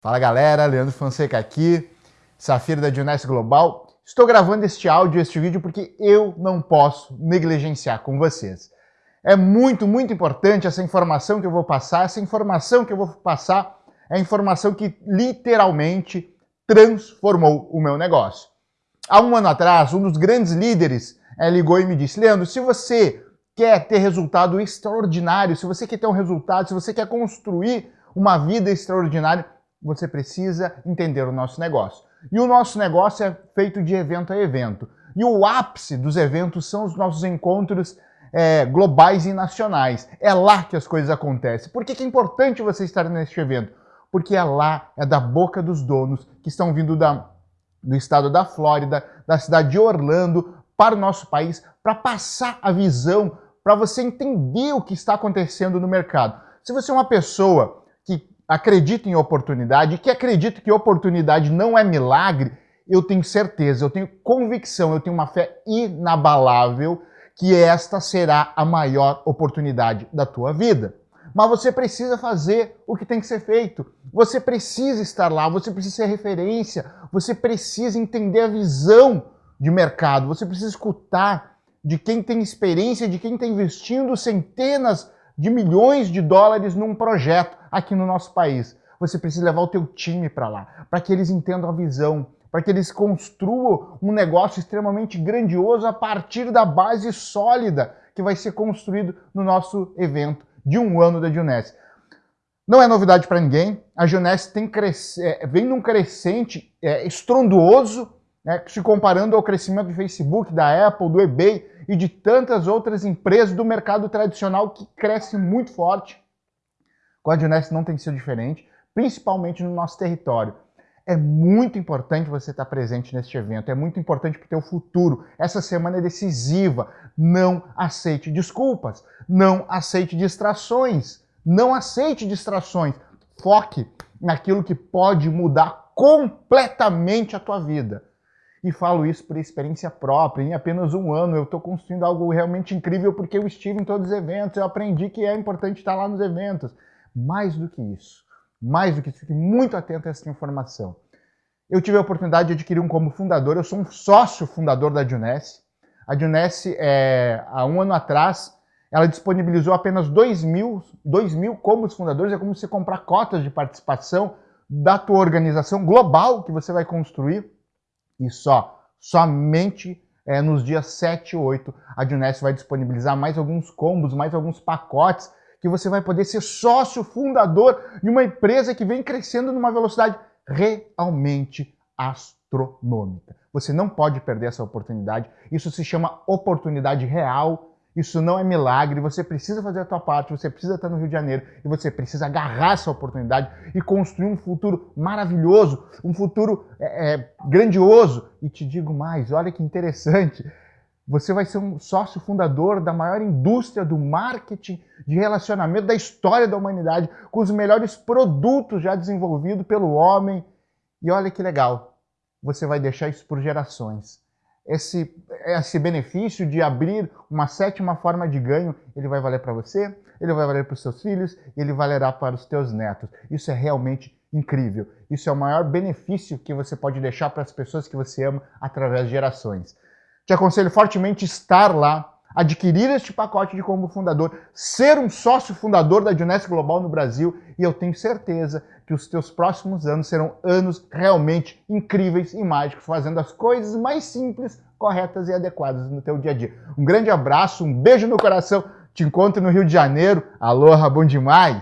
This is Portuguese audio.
Fala galera, Leandro Fonseca aqui, Safira da Dionés Global. Estou gravando este áudio, este vídeo, porque eu não posso negligenciar com vocês. É muito, muito importante essa informação que eu vou passar. Essa informação que eu vou passar é informação que literalmente transformou o meu negócio. Há um ano atrás, um dos grandes líderes é, ligou e me disse, Leandro, se você quer ter resultado extraordinário, se você quer ter um resultado, se você quer construir uma vida extraordinária, você precisa entender o nosso negócio. E o nosso negócio é feito de evento a evento. E o ápice dos eventos são os nossos encontros é, globais e nacionais. É lá que as coisas acontecem. Por que, que é importante você estar neste evento? Porque é lá, é da boca dos donos que estão vindo da, do estado da Flórida, da cidade de Orlando, para o nosso país, para passar a visão, para você entender o que está acontecendo no mercado. Se você é uma pessoa que acredito em oportunidade, que acredito que oportunidade não é milagre, eu tenho certeza, eu tenho convicção, eu tenho uma fé inabalável que esta será a maior oportunidade da tua vida. Mas você precisa fazer o que tem que ser feito. Você precisa estar lá, você precisa ser referência, você precisa entender a visão de mercado, você precisa escutar de quem tem experiência, de quem está investindo centenas de milhões de dólares num projeto aqui no nosso país. Você precisa levar o teu time para lá, para que eles entendam a visão, para que eles construam um negócio extremamente grandioso a partir da base sólida que vai ser construído no nosso evento de um ano da Juness. Não é novidade para ninguém, a Juness é, vem num crescente é, estrondoso, né, se comparando ao crescimento do Facebook, da Apple, do eBay, e de tantas outras empresas do mercado tradicional que cresce muito forte. Com não tem sido diferente, principalmente no nosso território. É muito importante você estar presente neste evento, é muito importante para o teu futuro. Essa semana é decisiva. Não aceite desculpas, não aceite distrações, não aceite distrações. Foque naquilo que pode mudar completamente a tua vida. E falo isso por experiência própria. Em apenas um ano eu estou construindo algo realmente incrível porque eu estive em todos os eventos, eu aprendi que é importante estar lá nos eventos. Mais do que isso, mais do que isso, fique muito atento a essa informação. Eu tive a oportunidade de adquirir um como fundador, eu sou um sócio fundador da Juness. A Juness, é, há um ano atrás, ela disponibilizou apenas 2 mil, 2 mil como fundadores, é como você comprar cotas de participação da tua organização global que você vai construir e só, somente é, nos dias 7 e 8, a Juness vai disponibilizar mais alguns combos, mais alguns pacotes, que você vai poder ser sócio fundador de uma empresa que vem crescendo numa velocidade realmente astronômica. Você não pode perder essa oportunidade. Isso se chama oportunidade real isso não é milagre, você precisa fazer a tua parte, você precisa estar no Rio de Janeiro e você precisa agarrar essa oportunidade e construir um futuro maravilhoso, um futuro é, é, grandioso. E te digo mais, olha que interessante, você vai ser um sócio fundador da maior indústria do marketing de relacionamento da história da humanidade, com os melhores produtos já desenvolvidos pelo homem. E olha que legal, você vai deixar isso por gerações esse, esse benefício de abrir uma sétima forma de ganho, ele vai valer para você, ele vai valer para os seus filhos, ele valerá para os teus netos. Isso é realmente incrível. Isso é o maior benefício que você pode deixar para as pessoas que você ama através de gerações. Te aconselho fortemente estar lá, adquirir este pacote de como fundador, ser um sócio fundador da Juness Global no Brasil e eu tenho certeza que os teus próximos anos serão anos realmente incríveis e mágicos, fazendo as coisas mais simples, corretas e adequadas no teu dia a dia. Um grande abraço, um beijo no coração, te encontro no Rio de Janeiro. Aloha, bom demais!